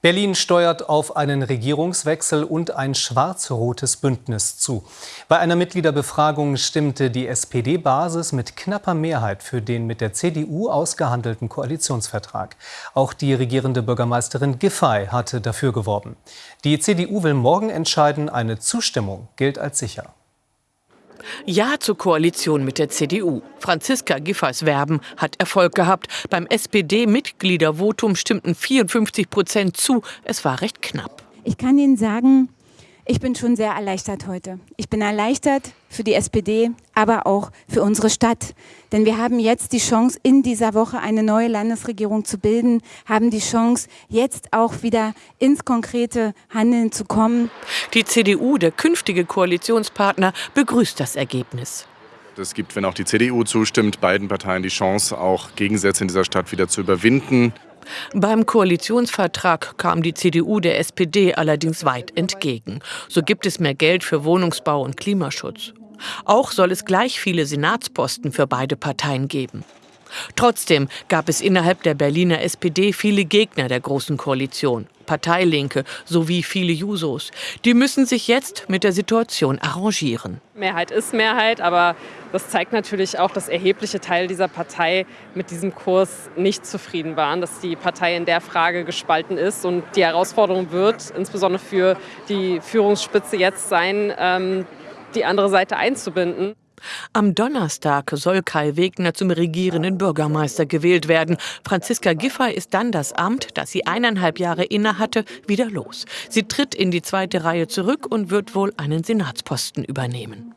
Berlin steuert auf einen Regierungswechsel und ein schwarz-rotes Bündnis zu. Bei einer Mitgliederbefragung stimmte die SPD-Basis mit knapper Mehrheit für den mit der CDU ausgehandelten Koalitionsvertrag. Auch die regierende Bürgermeisterin Giffey hatte dafür geworben. Die CDU will morgen entscheiden, eine Zustimmung gilt als sicher. Ja zur Koalition mit der CDU. Franziska Giffers Werben hat Erfolg gehabt. Beim SPD-Mitgliedervotum stimmten 54 Prozent zu. Es war recht knapp. Ich kann Ihnen sagen, ich bin schon sehr erleichtert heute. Ich bin erleichtert für die SPD, aber auch für unsere Stadt. Denn wir haben jetzt die Chance, in dieser Woche eine neue Landesregierung zu bilden, haben die Chance, jetzt auch wieder ins konkrete Handeln zu kommen. Die CDU, der künftige Koalitionspartner, begrüßt das Ergebnis. Es gibt, wenn auch die CDU zustimmt, beiden Parteien die Chance, auch Gegensätze in dieser Stadt wieder zu überwinden. Beim Koalitionsvertrag kam die CDU der SPD allerdings weit entgegen. So gibt es mehr Geld für Wohnungsbau und Klimaschutz. Auch soll es gleich viele Senatsposten für beide Parteien geben. Trotzdem gab es innerhalb der Berliner SPD viele Gegner der Großen Koalition, Parteilinke sowie viele Jusos. Die müssen sich jetzt mit der Situation arrangieren. Mehrheit ist Mehrheit, aber das zeigt natürlich auch, dass erhebliche Teile dieser Partei mit diesem Kurs nicht zufrieden waren, dass die Partei in der Frage gespalten ist. Und die Herausforderung wird insbesondere für die Führungsspitze jetzt sein, ähm, die andere Seite einzubinden. Am Donnerstag soll Kai Wegner zum regierenden Bürgermeister gewählt werden. Franziska Giffey ist dann das Amt, das sie eineinhalb Jahre innehatte, wieder los. Sie tritt in die zweite Reihe zurück und wird wohl einen Senatsposten übernehmen.